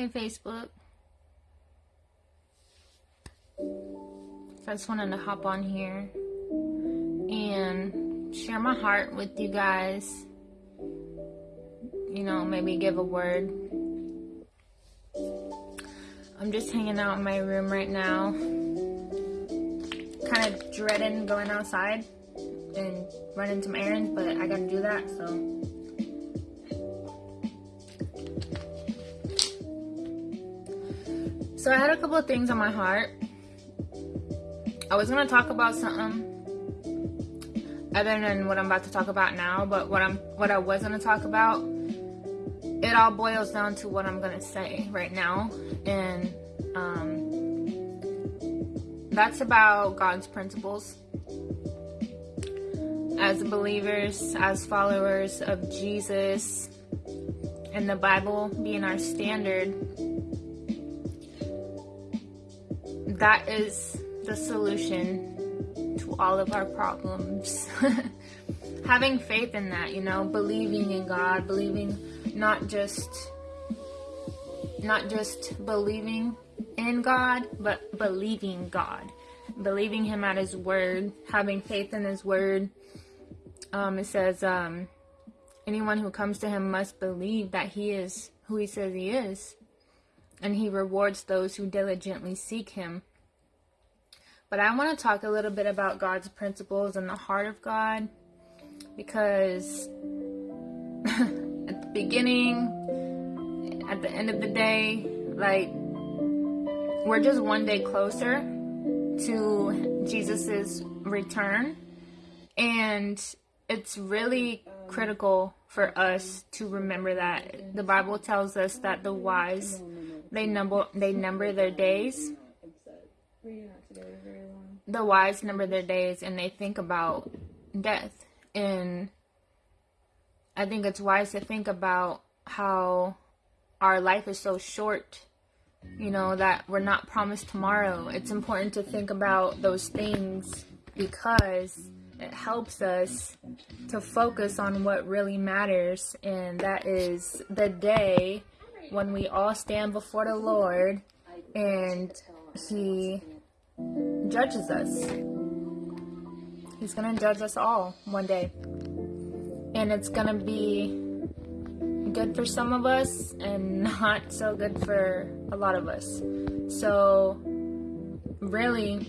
Hey, Facebook. So I just wanted to hop on here and share my heart with you guys. You know, maybe give a word. I'm just hanging out in my room right now. Kind of dreading going outside and running some errands, but I gotta do that, so. So I had a couple of things on my heart. I was gonna talk about something other than what I'm about to talk about now, but what I'm what I was gonna talk about, it all boils down to what I'm gonna say right now, and um, that's about God's principles. As believers, as followers of Jesus, and the Bible being our standard, that is the solution to all of our problems. Having faith in that, you know, believing in God, believing not just not just believing in God, but believing God. Believing him at his word, having faith in his word. Um, it says, um, anyone who comes to him must believe that he is who he says he is. And he rewards those who diligently seek him. But I want to talk a little bit about God's principles and the heart of God because at the beginning, at the end of the day, like we're just one day closer to Jesus's return. And it's really critical for us to remember that. The Bible tells us that the wise they number they number their days the wise number their days and they think about death. And I think it's wise to think about how our life is so short, you know, that we're not promised tomorrow. It's important to think about those things because it helps us to focus on what really matters, and that is the day when we all stand before the Lord and He judges us. He's going to judge us all one day. And it's going to be good for some of us and not so good for a lot of us. So, really,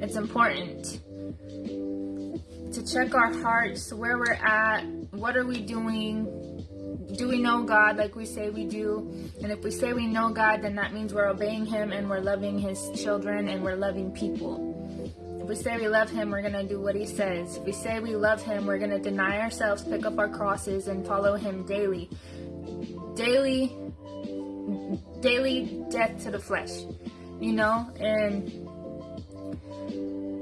it's important to check our hearts, where we're at, what are we doing, do we know God like we say we do? And if we say we know God, then that means we're obeying Him and we're loving His children and we're loving people. If we say we love Him, we're going to do what He says. If we say we love Him, we're going to deny ourselves, pick up our crosses, and follow Him daily. Daily, daily death to the flesh, you know? And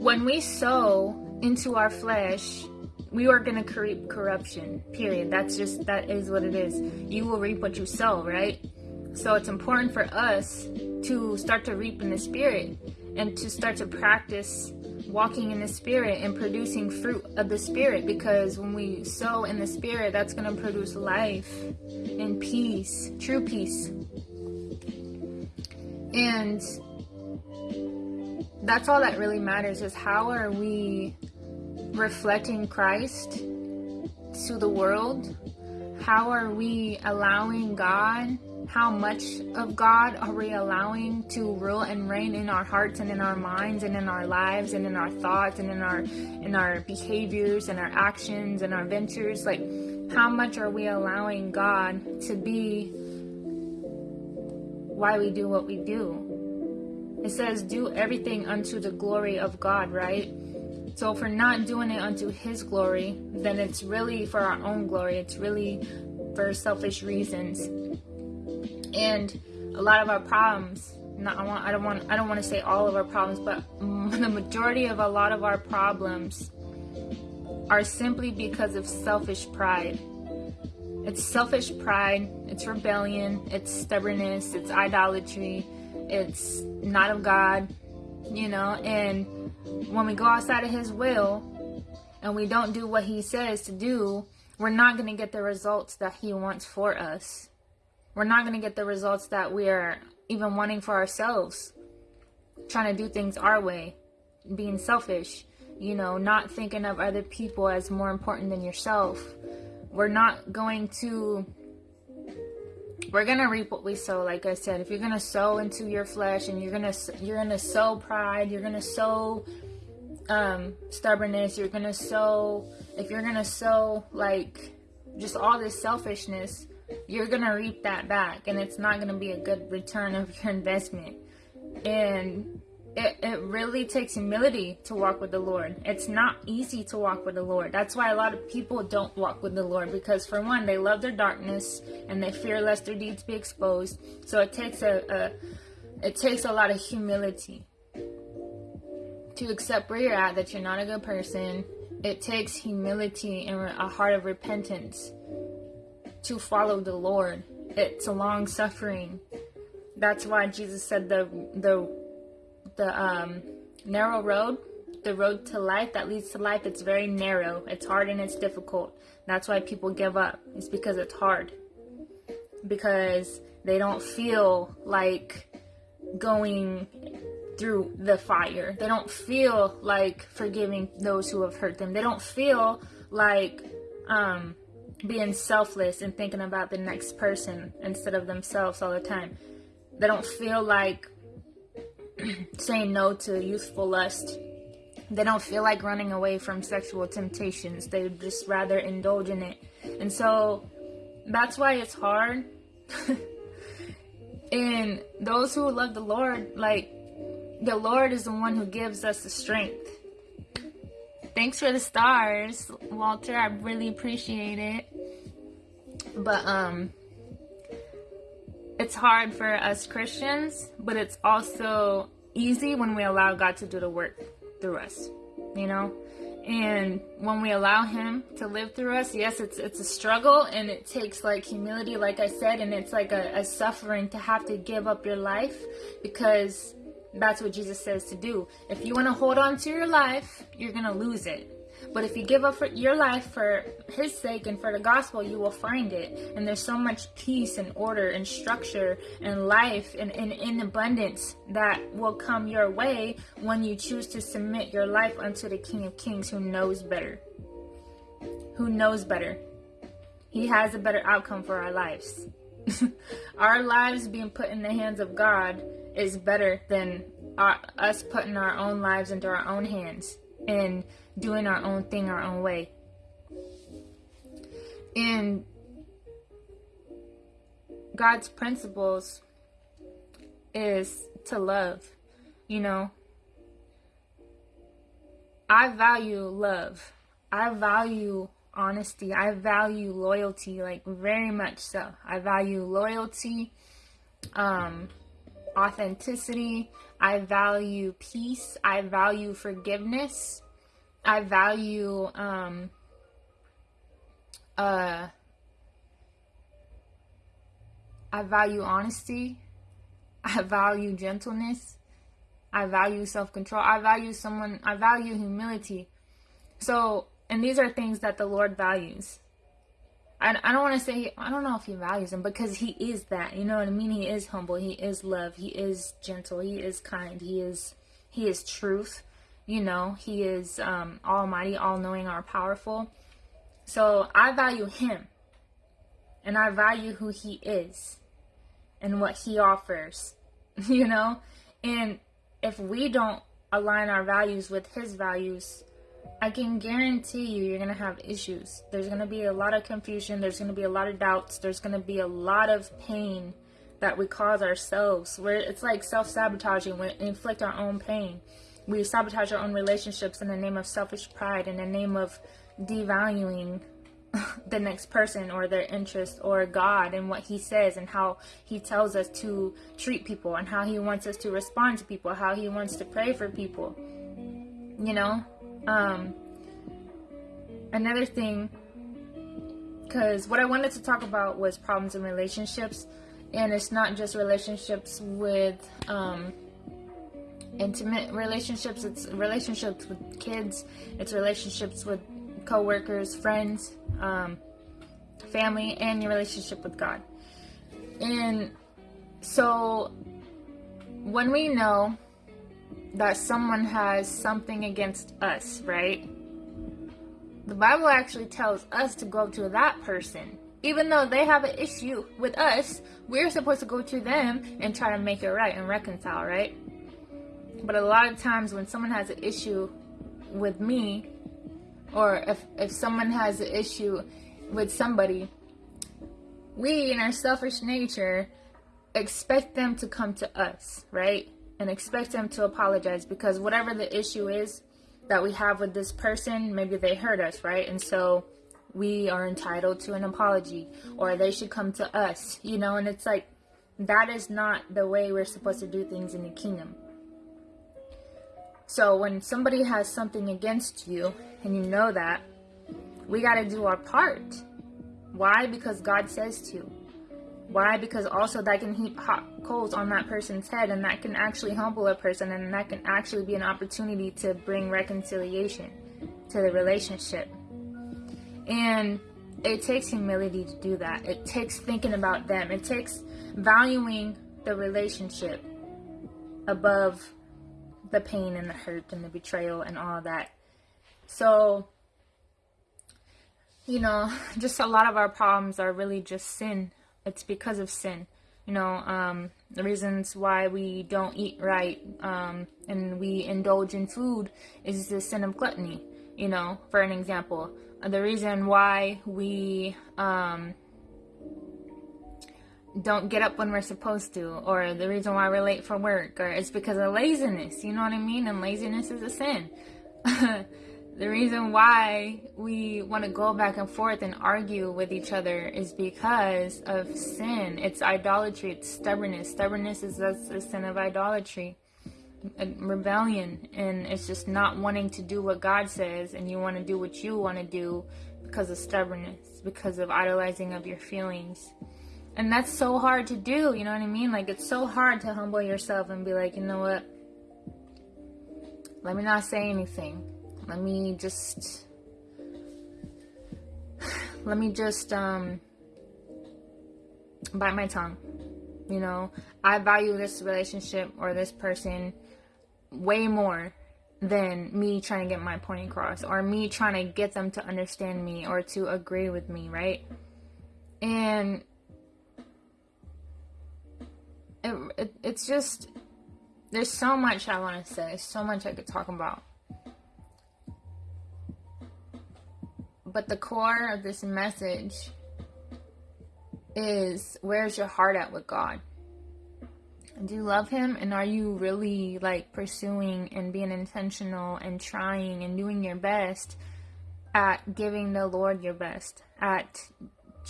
when we sow into our flesh, we are going to create corruption period. That's just that is what it is. You will reap what you sow right? So it's important for us to start to reap in the spirit and to start to practice walking in the spirit and producing fruit of the spirit because when we sow in the spirit that's going to produce life and peace true peace. And that's all that really matters is how are we reflecting Christ to the world? How are we allowing God? How much of God are we allowing to rule and reign in our hearts and in our minds and in our lives and in our thoughts and in our in our behaviors and our actions and our ventures? Like how much are we allowing God to be why we do what we do? It says do everything unto the glory of God, right? So if we're not doing it unto His glory, then it's really for our own glory. It's really for selfish reasons. And a lot of our problems, not, I, want, I don't want I don't want to say all of our problems, but the majority of a lot of our problems are simply because of selfish pride. It's selfish pride, it's rebellion, it's stubbornness, it's idolatry, it's not of God, you know, and when we go outside of his will and we don't do what he says to do, we're not going to get the results that he wants for us. we're not going to get the results that we are even wanting for ourselves. Trying to do things our way, being selfish, you know, not thinking of other people as more important than yourself. We're not going to we're gonna reap what we sow like i said. If you're gonna sow into your flesh and you're gonna you're gonna sow pride you're gonna sow um stubbornness you're gonna sow if you're gonna sow like just all this selfishness you're gonna reap that back and it's not gonna be a good return of your investment. And it, it really takes humility to walk with the Lord. It's not easy to walk with the Lord. That's why a lot of people don't walk with the Lord because, for one, they love their darkness and they fear lest their deeds be exposed. So it takes a, a it takes a lot of humility to accept where you're at, that you're not a good person. It takes humility and a heart of repentance to follow the Lord. It's a long suffering. That's why Jesus said the the the um, narrow road, the road to life that leads to life, it's very narrow. It's hard and it's difficult. That's why people give up. It's because it's hard. Because they don't feel like going through the fire. They don't feel like forgiving those who have hurt them. They don't feel like um, being selfless and thinking about the next person instead of themselves all the time. They don't feel like saying no to youthful lust. They don't feel like running away from sexual temptations. They just rather indulge in it. And so that's why it's hard. and those who love the Lord, like the Lord is the one who gives us the strength. Thanks for the stars, Walter. I really appreciate it. But um it's hard for us Christians, but it's also easy when we allow God to do the work through us, you know? And when we allow him to live through us, yes, it's it's a struggle and it takes like humility, like I said, and it's like a, a suffering to have to give up your life because that's what Jesus says to do. If you want to hold on to your life, you're going to lose it. But if you give up your life for His sake and for the gospel, you will find it. And there's so much peace and order and structure and life and, in abundance that will come your way when you choose to submit your life unto the King of Kings who knows better. Who knows better. He has a better outcome for our lives. our lives being put in the hands of God is better than our, us putting our own lives into our own hands and doing our own thing our own way. And God's principles is to love, you know. I value love. I value honesty. I value loyalty, like very much so. I value loyalty, um, authenticity. I value peace. I value forgiveness. I value um uh I value honesty. I value gentleness. I value self-control. I value someone I value humility. So, and these are things that the Lord values. I, I don't want to say I don't know if he values them because he is that. You know what I mean? He is humble. He is love. He is gentle. He is kind. He is he is truth. You know, he is um, almighty, all-knowing, all powerful. So I value him, and I value who he is, and what he offers. You know, and if we don't align our values with his values, I can guarantee you, you're going to have issues. There's going to be a lot of confusion. There's going to be a lot of doubts. There's going to be a lot of pain that we cause ourselves. Where it's like self sabotaging, we inflict our own pain. We sabotage our own relationships in the name of selfish pride, in the name of devaluing the next person or their interest or God and what He says and how He tells us to treat people and how He wants us to respond to people, how He wants to pray for people. You know, um, another thing, because what I wanted to talk about was problems in relationships, and it's not just relationships with um, intimate relationships, it's relationships with kids, it's relationships with coworkers, friends, um, family, and your relationship with God. And so when we know that someone has something against us, right? The Bible actually tells us to go to that person. Even though they have an issue with us, we're supposed to go to them and try to make it right and reconcile, right? But a lot of times when someone has an issue with me, or if, if someone has an issue with somebody, we in our selfish nature expect them to come to us, right? And expect them to apologize because whatever the issue is that we have with this person, maybe they hurt us, right? And so we are entitled to an apology or they should come to us, you know? And it's like, that is not the way we're supposed to do things in the kingdom. So when somebody has something against you and you know that, we got to do our part. Why? Because God says to. Why? Because also that can heap hot coals on that person's head and that can actually humble a person and that can actually be an opportunity to bring reconciliation to the relationship. And it takes humility to do that. It takes thinking about them. It takes valuing the relationship above the pain and the hurt and the betrayal and all that. So, you know, just a lot of our problems are really just sin. It's because of sin. You know, um, the reasons why we don't eat right um, and we indulge in food is the sin of gluttony. You know, for an example, the reason why we um, don't get up when we're supposed to, or the reason why we're late for work, or it's because of laziness. You know what I mean? And laziness is a sin. the reason why we want to go back and forth and argue with each other is because of sin. It's idolatry. It's stubbornness. Stubbornness is the sin of idolatry, rebellion, and it's just not wanting to do what God says, and you want to do what you want to do because of stubbornness, because of idolizing of your feelings and that's so hard to do you know what i mean? Like it's so hard to humble yourself and be like you know what? Let me not say anything. Let me just let me just um bite my tongue you know? I value this relationship or this person way more than me trying to get my point across or me trying to get them to understand me or to agree with me right? And it, it, it's just there's so much I want to say, so much I could talk about. But the core of this message is where's your heart at with God? Do you love Him? And are you really like pursuing and being intentional and trying and doing your best at giving the Lord your best, at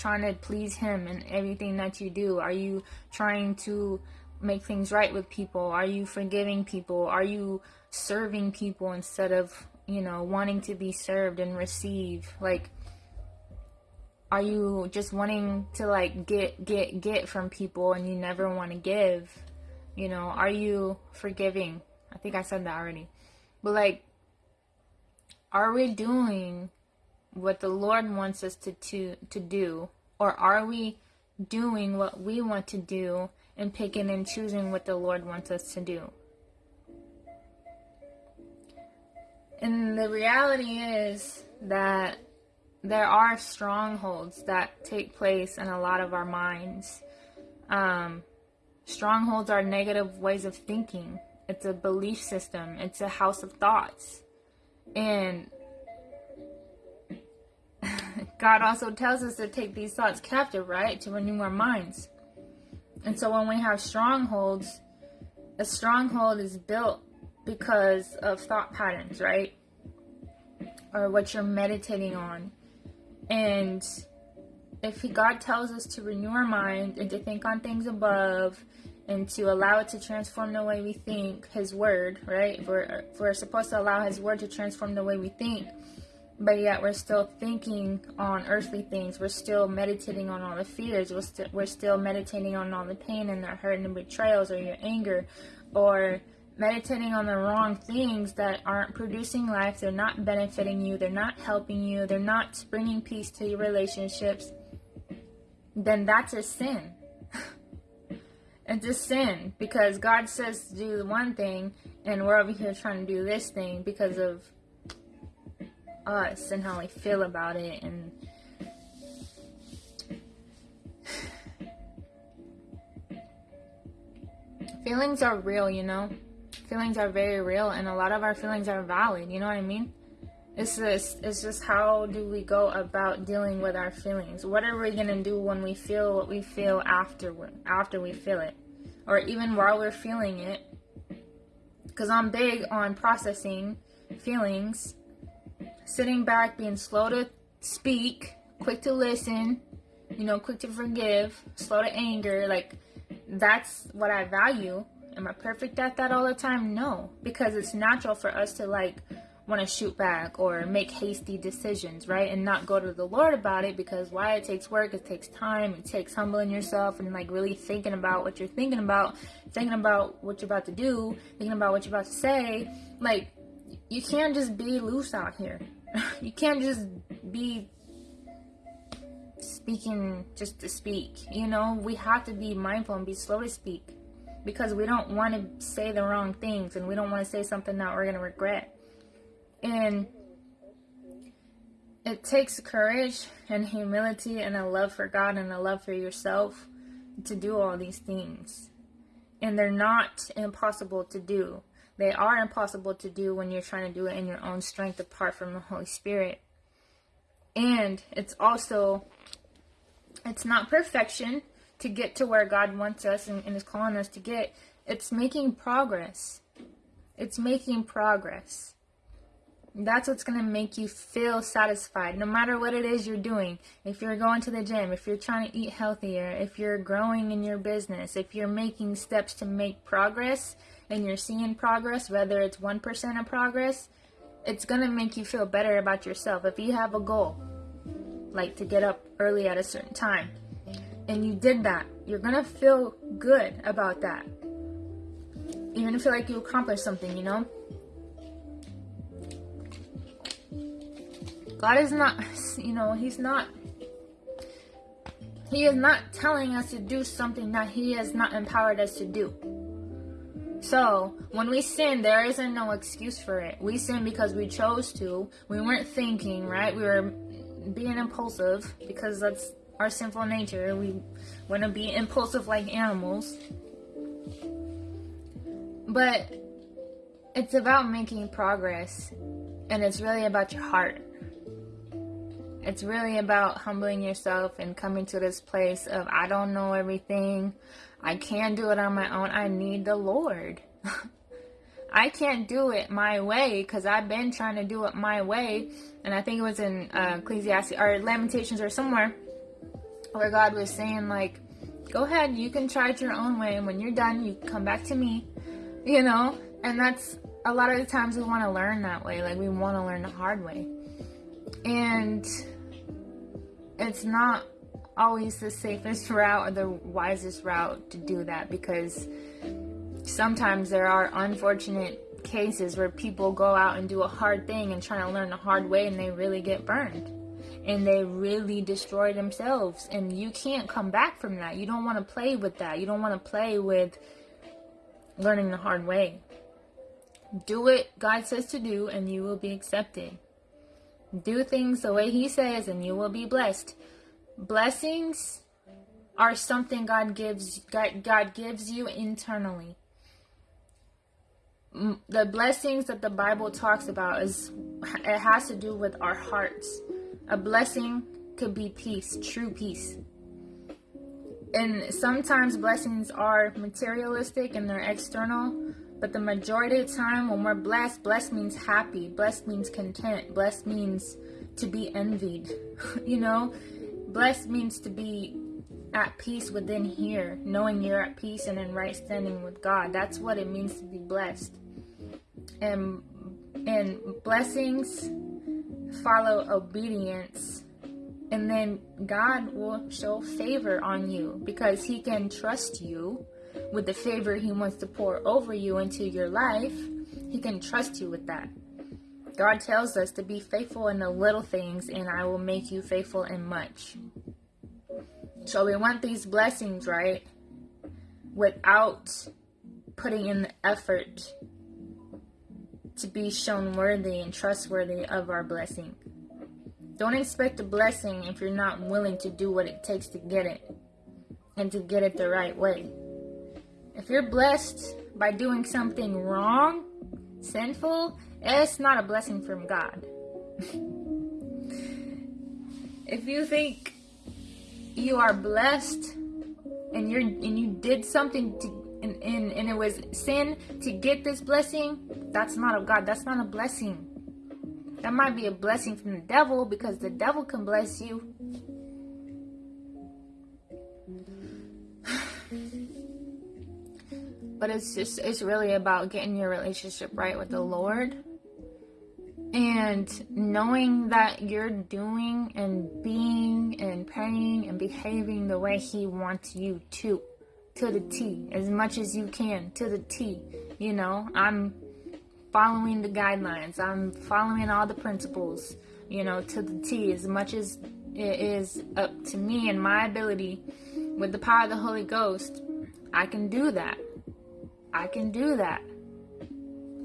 trying to please him in everything that you do? Are you trying to make things right with people? Are you forgiving people? Are you serving people instead of, you know, wanting to be served and receive? Like are you just wanting to like get get get from people and you never want to give? You know, are you forgiving? I think I said that already. But like are we doing what the Lord wants us to, to, to do? Or are we doing what we want to do and picking and choosing what the Lord wants us to do? And the reality is that there are strongholds that take place in a lot of our minds. Um, strongholds are negative ways of thinking. It's a belief system. It's a house of thoughts. And God also tells us to take these thoughts captive, right? To renew our minds. And so when we have strongholds, a stronghold is built because of thought patterns, right? Or what you're meditating on. And if God tells us to renew our mind and to think on things above and to allow it to transform the way we think, His Word, right? If we're, if we're supposed to allow His Word to transform the way we think, but yet we're still thinking on earthly things. We're still meditating on all the fears. We're, st- we're still meditating on all the pain and the hurt and the betrayals or your anger or meditating on the wrong things that aren't producing life. They're not benefiting you. They're not helping you. They're not bringing peace to your relationships. Then that's a sin. It's a sin because God says to do one thing and we're over here trying to do this thing because of us and how we feel about it and feelings are real, you know? Feelings are very real and a lot of our feelings are valid, you know what I mean? It's just it's just how do we go about dealing with our feelings? What are we gonna do when we feel what we feel after after we feel it, or even while we're feeling it? Because I'm big on processing feelings, sitting back, being slow to speak, quick to listen, you know, quick to forgive, slow to anger. Like that's what I value. Am I perfect at that all the time? No, because it's natural for us to like want to shoot back or make hasty decisions, right? And not go to the Lord about it because why it takes work, it takes time, it takes humbling yourself and like really thinking about what you're thinking about, thinking about what you're about to do, thinking about what you're about to say. Like, you can't just be loose out here. you can't just be speaking just to speak. You know, we have to be mindful and be slow to speak because we don't want to say the wrong things and we don't want to say something that we're going to regret. And it takes courage and humility and a love for God and a love for yourself to do all these things. And they're not impossible to do. They are impossible to do when you're trying to do it in your own strength apart from the Holy Spirit. And it's also it's not perfection to get to where God wants us and, and is calling us to get. It's making progress. It's making progress. That's what's going to make you feel satisfied, no matter what it is you're doing. If you're going to the gym, if you're trying to eat healthier, if you're growing in your business, if you're making steps to make progress and you're seeing progress, whether it's 1% of progress, it's going to make you feel better about yourself. If you have a goal, like to get up early at a certain time, and you did that, you're going to feel good about that. You're going to feel like you accomplished something, you know? God is not, you know, He's not, He is not telling us to do something that He has not empowered us to do. So, when we sin, there isn't no excuse for it. We sin because we chose to. We weren't thinking, right? We were being impulsive because that's our sinful nature. We want to be impulsive like animals. But it's about making progress, and it's really about your heart. It's really about humbling yourself and coming to this place of I don't know everything. I can't do it on my own. I need the Lord. I can't do it my way because I've been trying to do it my way. And I think it was in uh, Ecclesiastes or Lamentations or somewhere where God was saying, like, go ahead, you can try it your own way. And when you're done, you come back to me, you know? And that's a lot of the times we want to learn that way. Like, we want to learn the hard way. And it's not always the safest route or the wisest route to do that because sometimes there are unfortunate cases where people go out and do a hard thing and try to learn the hard way and they really get burned. And they really destroy themselves. And you can't come back from that. You don't want to play with that. You don't want to play with learning the hard way. Do what god says to do and you will be accepted. Do things the way He says, and you will be blessed. Blessings are something God gives God, gives you internally. The blessings that the Bible talks about is it has to do with our hearts. A blessing could be peace, true peace. And sometimes blessings are materialistic and they're external, but the majority of time, when we're blessed, blessed means happy, blessed means content, blessed means to be envied. you know, blessed means to be at peace within here, knowing you're at peace and in right standing with God. That's what it means to be blessed. And and blessings follow obedience and then God will show favor on you because he can trust you with the favor He wants to pour over you into your life, He can trust you with that. God tells us to be faithful in the little things, and I will make you faithful in much. So we want these blessings, right? without putting in the effort to be shown worthy and trustworthy of our blessing. Don't expect a blessing if you're not willing to do what it takes to get it and to get it the right way. If you're blessed by doing something wrong, sinful, it's not a blessing from God. if you think you are blessed and you're and you did something to and, and, and it was sin to get this blessing, that's not of God. That's not a blessing. That might be a blessing from the devil because the devil can bless you. but it's just it's really about getting your relationship right with the Lord and knowing that you're doing and being and praying and behaving the way he wants you to to the T as much as you can to the T you know? I'm following the guidelines. I'm following all the principles you know to the T as much as it is up to me and my ability. With the power of the Holy Ghost I can do that. I can do that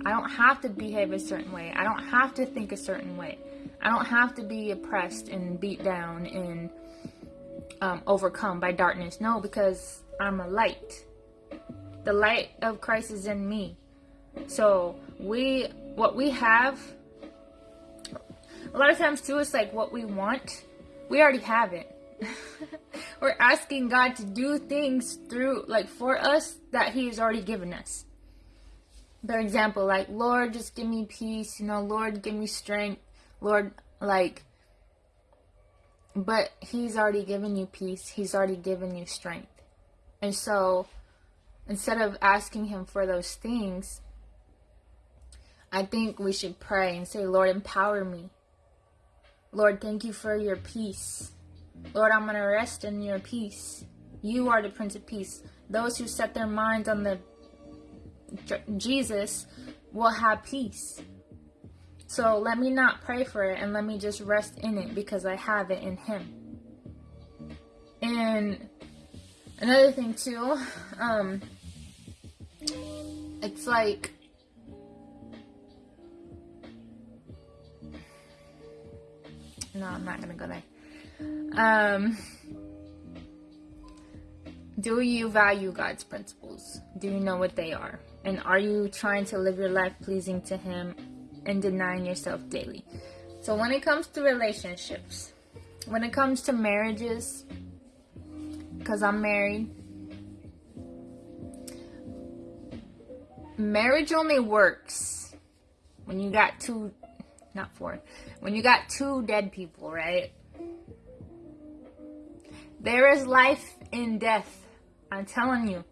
I don't have to behave a certain way. I don't have to think a certain way. I don't have to be oppressed and beat down and um, overcome by darkness. No, because I'm a light. The light of Christ is in me. So we, what we have, a lot of times too, it's like what we want, we already have it. We're asking God to do things through, like for us that He has already given us for example, like, Lord, just give me peace, you know, Lord, give me strength, Lord, like, but He's already given you peace, He's already given you strength. And so, instead of asking Him for those things, I think we should pray and say, Lord, empower me. Lord, thank you for your peace. Lord, I'm going to rest in your peace. You are the Prince of Peace. Those who set their minds on the Jesus will have peace. So let me not pray for it and let me just rest in it because I have it in Him. And another thing too, um, it's like no, I'm not gonna go there. Um, do you value God's principles? Do you know what they are? And are you trying to live your life pleasing to Him and denying yourself daily? So, when it comes to relationships, when it comes to marriages, because I'm married, marriage only works when you got two, not four, when you got two dead people, right? There is life in death. I'm telling you.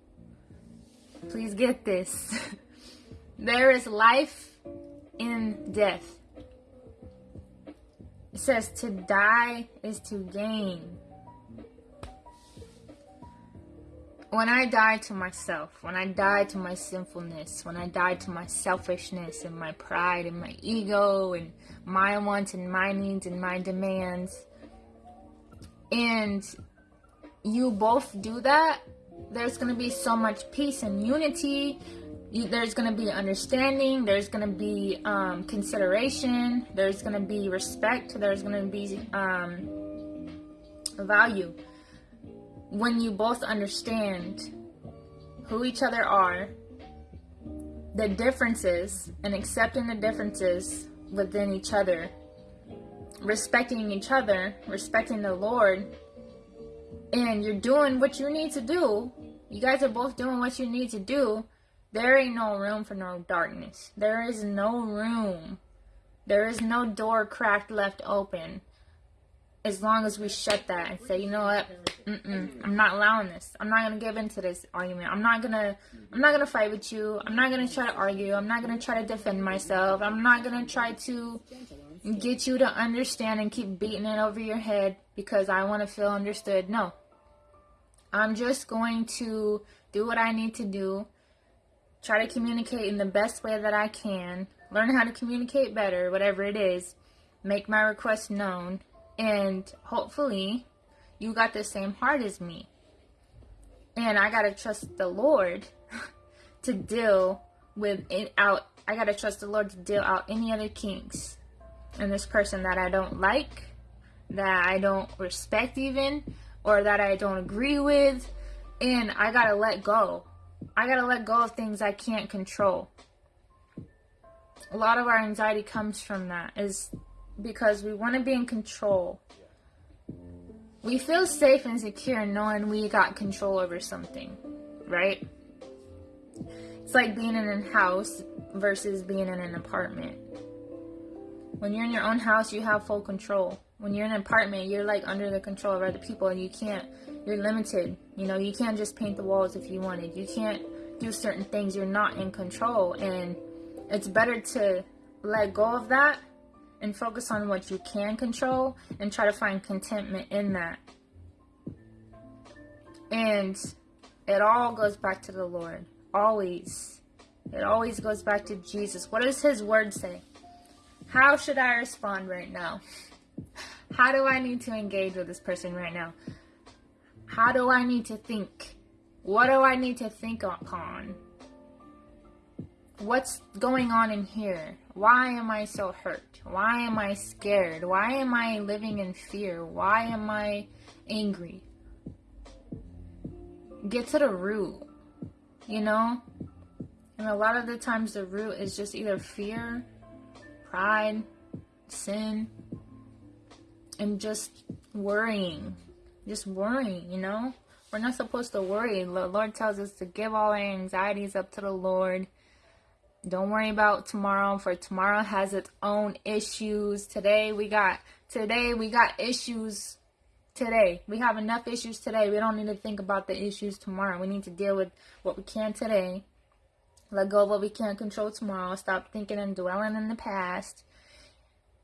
Please get this. there is life in death. It says to die is to gain. When I die to myself, when I die to my sinfulness, when I die to my selfishness and my pride and my ego and my wants and my needs and my demands, and you both do that, there's going to be so much peace and unity. There's going to be understanding. There's going to be um, consideration. There's going to be respect. There's going to be um, value. When you both understand who each other are, the differences, and accepting the differences within each other, respecting each other, respecting the Lord, and you're doing what you need to do, you guys are both doing what you need to do, there ain't no room for no darkness. There is no room. There is no door cracked left open. As long as we shut that and say, you know what, Mm-mm, I'm not allowing this. I'm not gonna give into this argument. I'm not gonna, I'm not gonna fight with you. I'm not gonna try to argue. I'm not gonna try to defend myself. I'm not gonna try to get you to understand and keep beating it over your head because I want to feel understood. No, I'm just going to do what I need to do, try to communicate in the best way that I can, learn how to communicate better, whatever it is, make my request known, and hopefully you got the same heart as me. And I gotta trust the Lord to deal with it out. I gotta trust the Lord to deal out any other kinks. And this person that I don't like, that I don't respect even, or that I don't agree with, and I gotta let go. I gotta let go of things I can't control. A lot of our anxiety comes from that, is because we want to be in control. We feel safe and secure knowing we got control over something, right? It's like being in a house versus being in an apartment. When you're in your own house, you have full control. When you're in an apartment, you're like under the control of other people and you can't, you're limited. You know, you can't just paint the walls if you wanted. You can't do certain things. You're not in control. And it's better to let go of that and focus on what you can control and try to find contentment in that. And it all goes back to the Lord. Always. It always goes back to Jesus. What does his word say? How should I respond right now? How do I need to engage with this person right now? How do I need to think? What do I need to think upon? What's going on in here? Why am I so hurt? Why am I scared? Why am I living in fear? Why am I angry? Get to the root, you know? And a lot of the times the root is just either fear, pride, sin, and just worrying. Just worrying, you know? We're not supposed to worry. The Lord tells us to give all our anxieties up to the Lord don't worry about tomorrow for tomorrow has its own issues. Today we got today we got issues today. We have enough issues today. We don't need to think about the issues tomorrow. We need to deal with what we can today. Let go of what we can't control tomorrow. Stop thinking and dwelling in the past.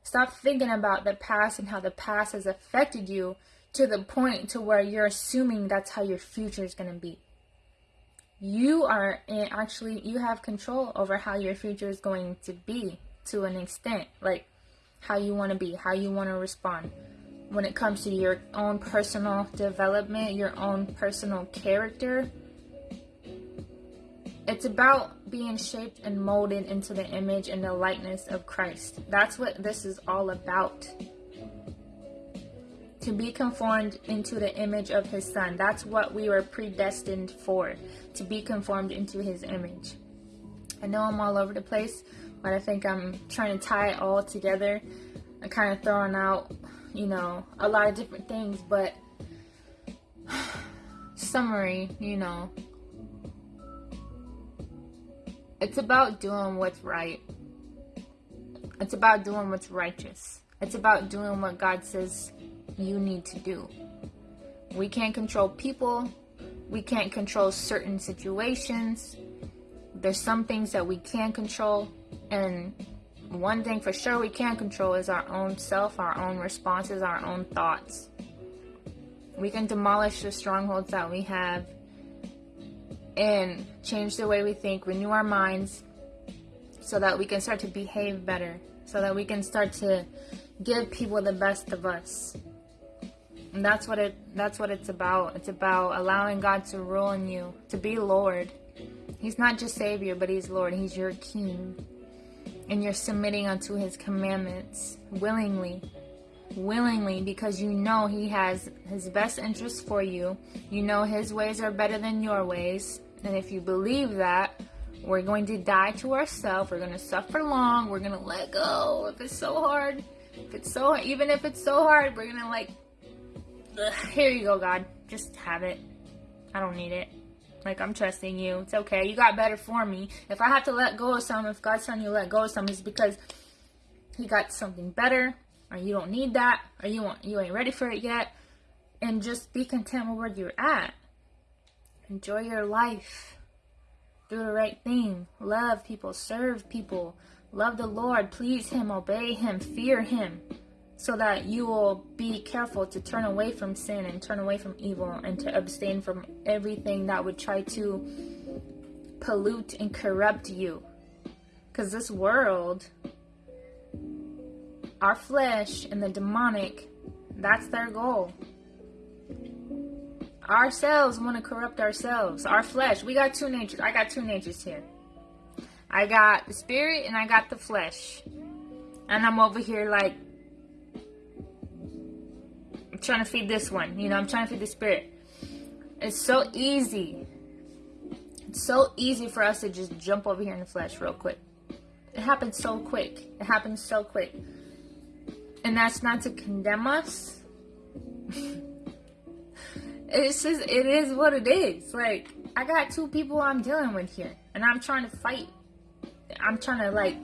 Stop thinking about the past and how the past has affected you to the point to where you're assuming that's how your future is going to be. You are actually you have control over how your future is going to be to an extent like how you want to be how you want to respond. When it comes to your own personal development your own personal character it's about being shaped and molded into the image and the likeness of Christ that's what this is all about to be conformed into the image of his son. That's what we were predestined for, to be conformed into his image. I know I'm all over the place, but I think I'm trying to tie it all together. I'm kind of throwing out, you know, a lot of different things, but summary, you know, it's about doing what's right. It's about doing what's righteous. It's about doing what God says you need to do. We can't control people, we can't control certain situations. There's some things that we can control, and one thing for sure we can control is our own self, our own responses, our own thoughts. We can demolish the strongholds that we have and change the way we think, renew our minds so that we can start to behave better, so that we can start to give people the best of us. And that's what it that's what it's about. It's about allowing God to rule in you, to be Lord. He's not just Savior, but He's Lord. He's your King. And you're submitting unto His commandments willingly. Willingly, because you know He has His best interests for you. You know His ways are better than your ways. And if you believe that, we're going to die to ourselves. We're going to suffer long. We're going to let go. If it's so hard, if it's so, even if it's so hard, we're going to like Ugh, here you go, God. Just have it. I don't need it. Like, I'm trusting you. It's okay. You got better for me. If I have to let go of some, if God's telling you let go of some, it's because He got something better, or you don't need that, or you want you ain't ready for it yet. And just be content with where you're at. Enjoy your life. Do the right thing. Love people. Serve people. Love the Lord. Please Him. Obey Him. Fear Him so that you will be careful to turn away from sin and turn away from evil and to abstain from everything that would try to pollute and corrupt you. Because this world, our flesh and the demonic, that's their goal. ourselves want to corrupt ourselves. Our flesh. We got two natures. I got two natures here. I got the spirit and I got the flesh. And I'm over here like I'm trying to feed this one. You know, I'm trying to feed the spirit. It's so easy. It's so easy for us to just jump over here in the flesh real quick. It happens so quick. It happens so quick. And that's not to condemn us. it's just it is what it is. Like I got two people I'm dealing with here, and I'm trying to fight. I'm trying to like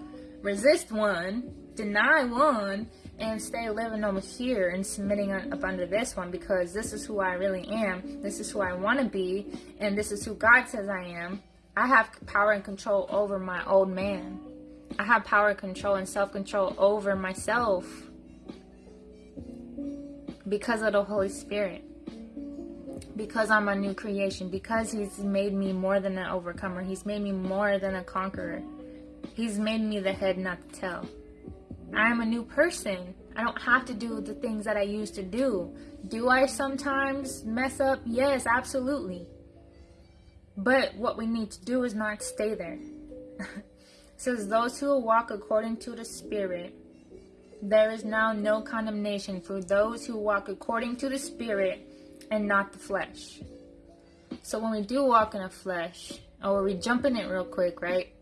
resist one, deny one, and stay living over here and submitting up under this one because this is who I really am. This is who I want to be, and this is who God says I am. I have power and control over my old man. I have power, control, and self control over myself because of the Holy Spirit. Because I'm a new creation. Because He's made me more than an overcomer. He's made me more than a conqueror. He's made me the head, not the tail. I am a new person. I don't have to do the things that I used to do. Do I sometimes mess up? Yes, absolutely. But what we need to do is not stay there. says, Those who walk according to the Spirit, there is now no condemnation for those who walk according to the Spirit and not the flesh. So when we do walk in the flesh, or we jump in it real quick, right?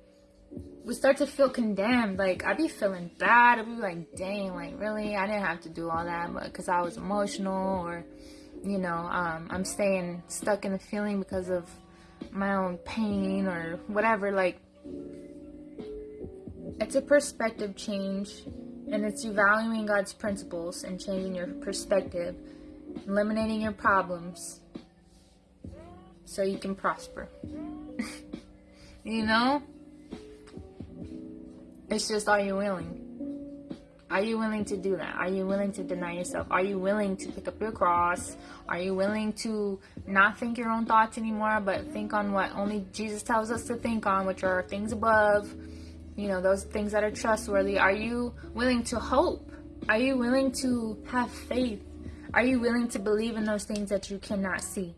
We start to feel condemned. Like, I'd be feeling bad. I'd be like, dang, like, really? I didn't have to do all that because I was emotional, or, you know, um, I'm staying stuck in the feeling because of my own pain or whatever. Like, it's a perspective change, and it's you valuing God's principles and changing your perspective, eliminating your problems so you can prosper. you know? It's just, are you willing? Are you willing to do that? Are you willing to deny yourself? Are you willing to pick up your cross? Are you willing to not think your own thoughts anymore, but think on what only Jesus tells us to think on, which are things above? You know, those things that are trustworthy? Are you willing to hope? Are you willing to have faith? Are you willing to believe in those things that you cannot see?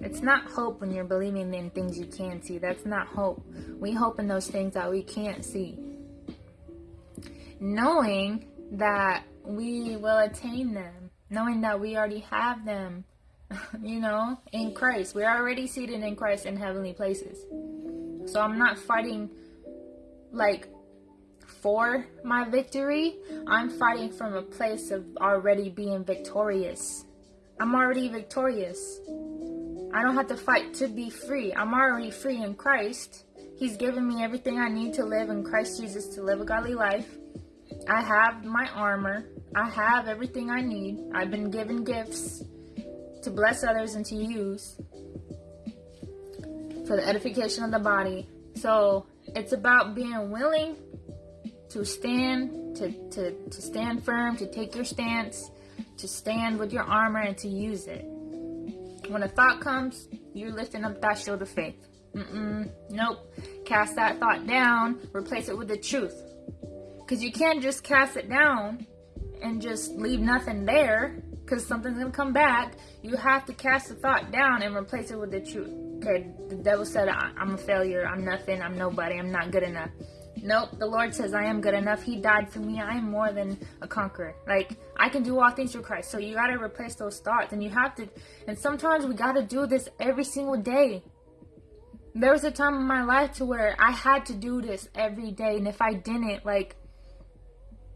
It's not hope when you're believing in things you can't see. That's not hope. We hope in those things that we can't see. Knowing that we will attain them, knowing that we already have them, you know, in Christ. We're already seated in Christ in heavenly places. So I'm not fighting like for my victory. I'm fighting from a place of already being victorious. I'm already victorious. I don't have to fight to be free. I'm already free in Christ. He's given me everything I need to live in Christ Jesus to live a godly life. I have my armor. I have everything I need. I've been given gifts to bless others and to use for the edification of the body. So it's about being willing to stand, to, to, to stand firm, to take your stance, to stand with your armor and to use it. When a thought comes, you're lifting up that shield of faith. Mm-mm, nope. Cast that thought down, replace it with the truth. Because you can't just cast it down and just leave nothing there because something's going to come back. You have to cast the thought down and replace it with the truth okay, the devil said I'm a failure, I'm nothing, I'm nobody, I'm not good enough. Nope, the Lord says I am good enough. He died for me. I am more than a conqueror. Like, I can do all things through Christ. So you got to replace those thoughts. And you have to, and sometimes we got to do this every single day. There was a time in my life to where I had to do this every day. And if I didn't, like,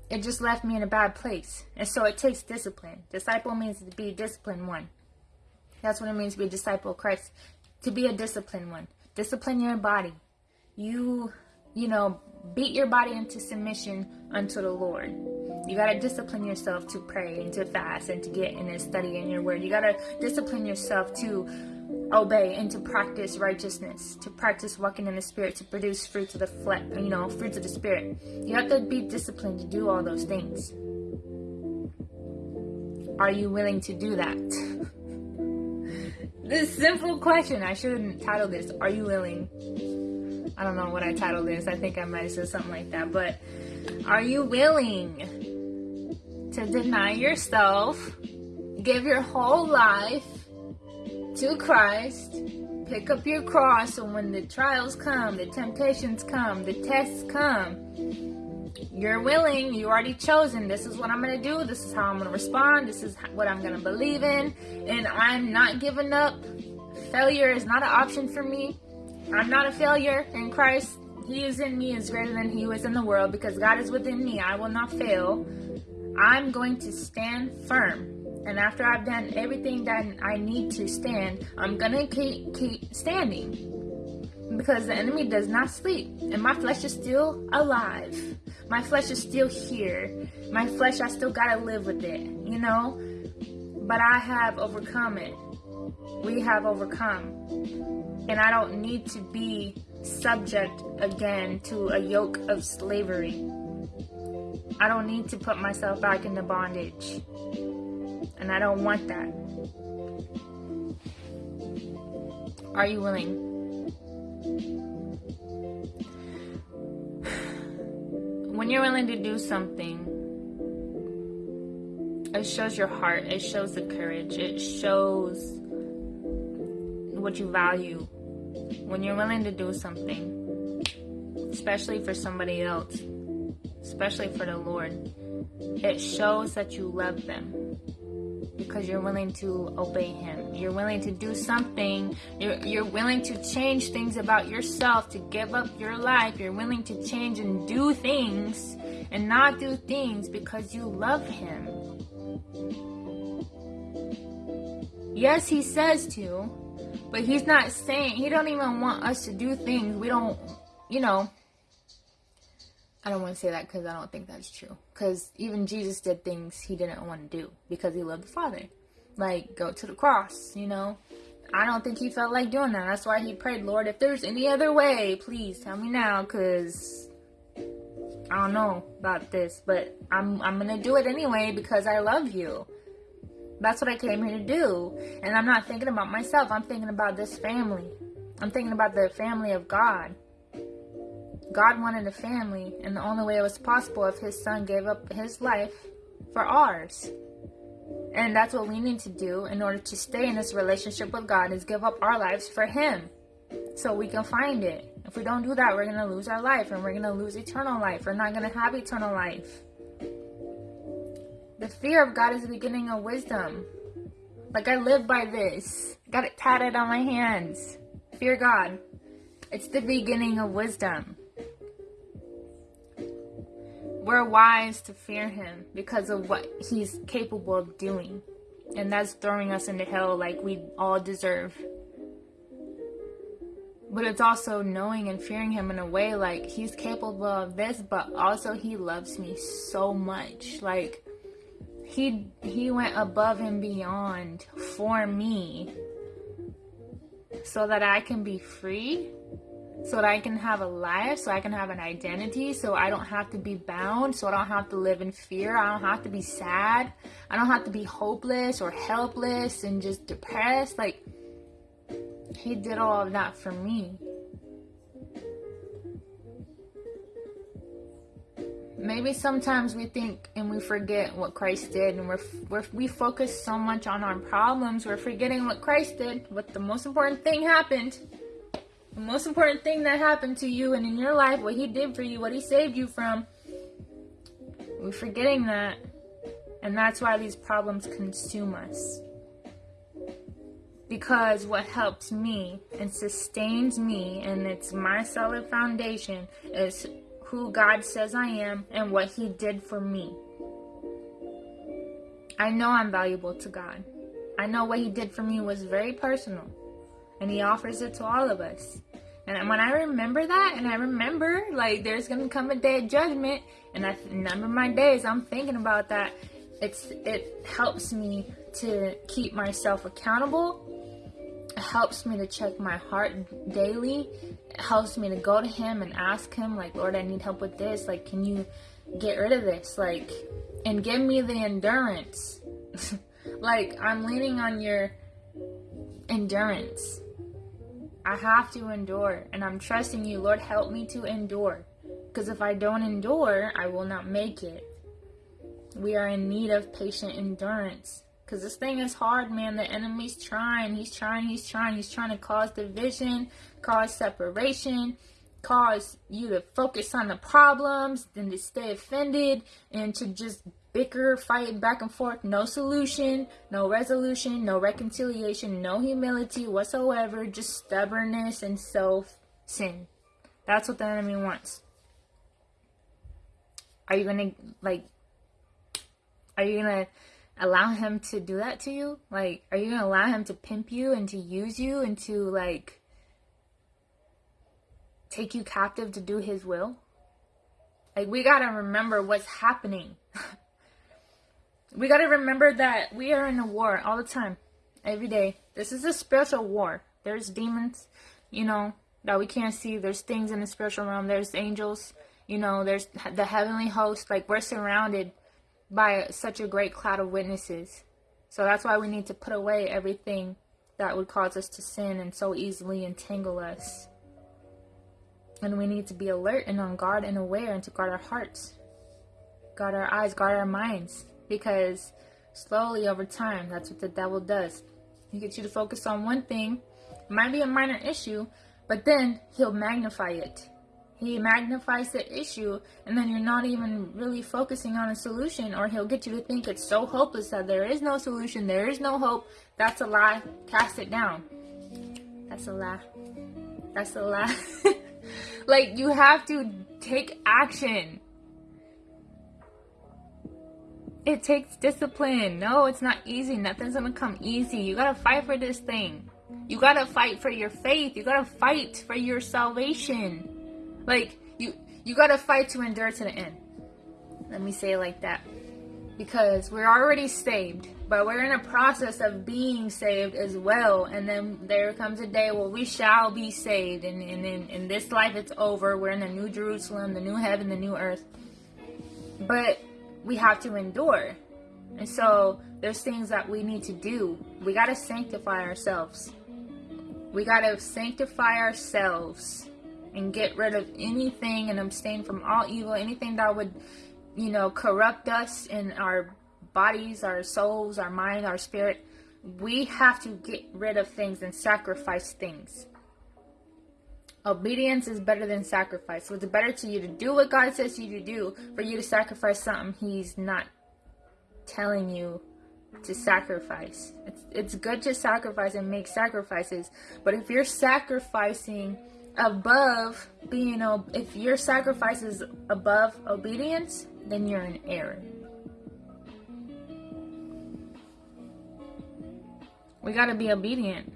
it just left me in a bad place. And so it takes discipline. Disciple means to be disciplined one. That's what it means to be a disciple of Christ to be a disciplined one. Discipline your body. You, you know, beat your body into submission unto the Lord. You got to discipline yourself to pray and to fast and to get in and study in your word. You got to discipline yourself to obey and to practice righteousness, to practice walking in the spirit, to produce fruits of the flesh, you know, fruits of the spirit. You have to be disciplined to do all those things. Are you willing to do that? This simple question. I shouldn't title this. Are you willing? I don't know what I titled this. I think I might have said something like that. But are you willing to deny yourself, give your whole life, to Christ, pick up your cross, and when the trials come, the temptations come, the tests come, you're willing, you already chosen. This is what I'm going to do. This is how I'm to respond. This is what I'm going to believe in. And I'm not giving up. Failure is not an option for me. I'm not a failure in Christ. He is in me is greater than he was in the world because God is within me. I will not fail. I'm going to stand firm. And after I've done everything that I need to stand, I'm going to keep, keep standing. Because the enemy does not sleep. And my flesh is still alive. My flesh is still here. My flesh, I still got to live with it, you know? But I have overcome it. We have overcome. And I don't need to be subject again to a yoke of slavery. I don't need to put myself back into bondage. And I don't want that. Are you willing? When you're willing to do something, it shows your heart, it shows the courage, it shows what you value. When you're willing to do something, especially for somebody else, especially for the Lord, it shows that you love them because you're willing to obey Him. You're willing to do something. You're, you're willing to change things about yourself, to give up your life. You're willing to change and do things and not do things because you love Him. Yes, He says to, but He's not saying, He don't even want us to do things we don't, you know, I don't want to say that because I don't think that's true. Because even Jesus did things he didn't want to do because he loved the Father. Like, go to the cross, you know? I don't think he felt like doing that. That's why he prayed, Lord, if there's any other way, please tell me now because I don't know about this. But I'm, I'm going to do it anyway because I love you. That's what I came here to do. And I'm not thinking about myself. I'm thinking about this family. I'm thinking about the family of God. God wanted a family, and the only way it was possible if his son gave up his life for ours. And that's what we need to do in order to stay in this relationship with God is give up our lives for him so we can find it. If we don't do that, we're going to lose our life and we're going to lose eternal life. We're not going to have eternal life. The fear of God is the beginning of wisdom. Like I live by this. Got it tatted on my hands. Fear God. It's the beginning of wisdom. We're wise to fear him because of what he's capable of doing. And that's throwing us into hell like we all deserve. But it's also knowing and fearing him in a way like he's capable of this, but also he loves me so much. Like he he went above and beyond for me so that I can be free so that I can have a life, so I can have an identity, so I don't have to be bound, so I don't have to live in fear, I don't have to be sad, I don't have to be hopeless or helpless and just depressed. Like, He did all of that for me. Maybe sometimes we think and we forget what Christ did, and we're, we're we focus so much on our problems, we're forgetting what Christ did. What the most important thing happened the most important thing that happened to you and in your life, what he did for you, what he saved you from. We're forgetting that. And that's why these problems consume us. Because what helps me and sustains me, and it's my solid foundation, is who God says I am and what He did for me. I know I'm valuable to God. I know what He did for me was very personal and he offers it to all of us. And when I remember that, and I remember like there's gonna come a day of judgment, and I number my days, I'm thinking about that. It's it helps me to keep myself accountable. It helps me to check my heart daily. It helps me to go to Him and ask Him, like, Lord, I need help with this. Like, can you get rid of this? Like, and give me the endurance. like, I'm leaning on your endurance I have to endure, and I'm trusting you. Lord, help me to endure. Because if I don't endure, I will not make it. We are in need of patient endurance Because this thing is hard, man. The enemy's trying. He's trying. He's trying. He's trying to cause division, cause separation, cause you to focus on the problems, then to stay offended, and to just bicker, fight back and forth. No solution, no resolution, no reconciliation, no humility whatsoever. Just stubbornness and self sin. That's what the enemy wants. Are you gonna like? Are you gonna allow him to do that to you? Like, are you gonna allow him to pimp you and to use you and to like take you captive to do his will? Like, we gotta remember what's happening. We gotta remember that we are in a war all the time, every day. This is a spiritual war. There's demons, you know, that we can't see. There's things in the spiritual realm. There's angels you know, there's the heavenly host. Like, we're surrounded by such a great cloud of witnesses. So that's why we need to put away everything that would cause us to sin and so easily entangle us. And we need to be alert and on guard and aware and to guard our hearts, guard our eyes, guard our minds. Because slowly over time, that's what the devil does. He gets you to focus on one thing. It might be a minor issue, but then he'll magnify it. He magnifies the issue and then you're not even really focusing on a solution or he'll get you to think it's so hopeless that there is no solution there is no hope. That's a lie. Cast it down. That's a lie. That's a lie. Like you have to take action it takes discipline no it's not easy nothing's gonna come easy you gotta fight for this thing you gotta fight for your faith you gotta fight for your salvation like you you gotta fight to endure to the end. Let me say it like that. Because we're already saved, but we're in a process of being saved as well. And then there comes a day where we shall be saved. And, and in, in this life, it's over. We're in the new Jerusalem, the new heaven, the new earth. But we have to endure. And so there's things that we need to do. We got to sanctify ourselves. We got to sanctify ourselves and get rid of anything and abstain from all evil, anything that would, you know, corrupt us in our bodies, our souls, our mind, our spirit. We have to get rid of things and sacrifice things. Obedience is better than sacrifice. So it's better to you to do what God says you to do for you to sacrifice something He's not telling you to sacrifice. It's, it's good to sacrifice and make sacrifices, but if you're sacrificing above being if your sacrifice is above obedience then you're in error we got to be obedient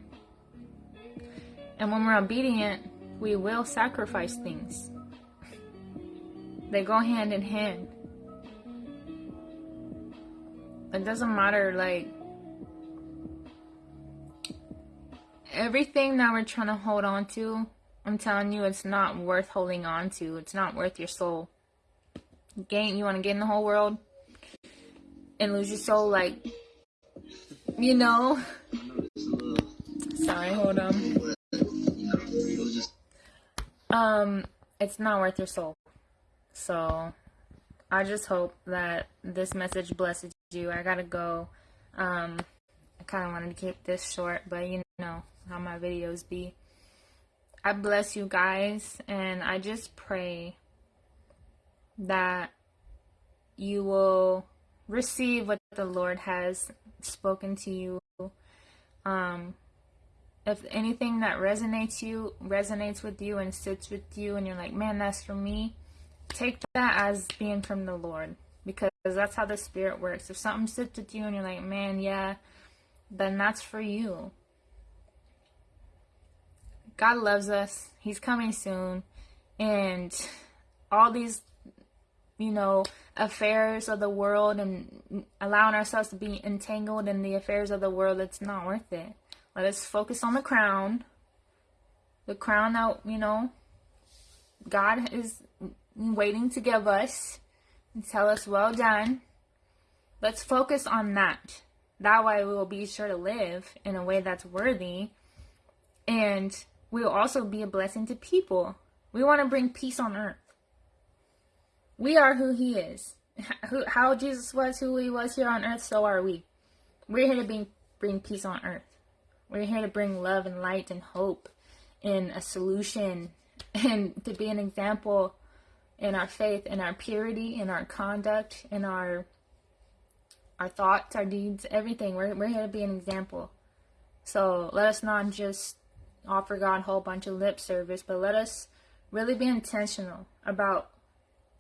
and when we're obedient we will sacrifice things they go hand in hand it doesn't matter like everything that we're trying to hold on to I'm telling you, it's not worth holding on to. It's not worth your soul. Gain, you want to gain the whole world and lose your soul, like, you know. Sorry, hold on. Um, it's not worth your soul. So, I just hope that this message blesses you. I gotta go. Um, I kind of wanted to keep this short, but you know how my videos be. I bless you guys, and I just pray that you will receive what the Lord has spoken to you. Um, if anything that resonates you resonates with you and sits with you, and you're like, man, that's for me, take that as being from the Lord because that's how the Spirit works. If something sits with you and you're like, man, yeah, then that's for you. God loves us. He's coming soon. And all these, you know, affairs of the world and allowing ourselves to be entangled in the affairs of the world, it's not worth it. Let us focus on the crown. The crown that, you know, God is waiting to give us and tell us, well done. Let's focus on that. That way we will be sure to live in a way that's worthy and we will also be a blessing to people. We want to bring peace on earth. We are who he is. How Jesus was who he was here on earth, so are we. we're here to bring bring peace on earth. We're here to bring love and light and hope and a solution and to be an example in our faith, in our purity, in our conduct, in our our thoughts, our deeds, everything. We're we're here to be an example. So let us not just offer God a whole bunch of lip service, but let us really be intentional about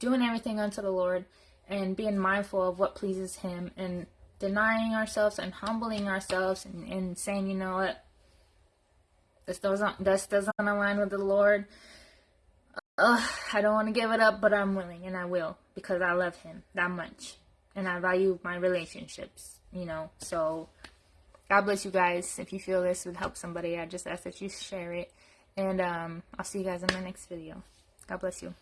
doing everything unto the Lord and being mindful of what pleases Him and denying ourselves and humbling ourselves and, and saying, you know what, this doesn't this doesn't align with the Lord. Ugh, I don't want to give it up, but I'm willing and I will because I love Him that much and I value my relationships. You know, so God bless you guys. If you feel this would help somebody, I just ask that you share it. And um, I'll see you guys in my next video. God bless you.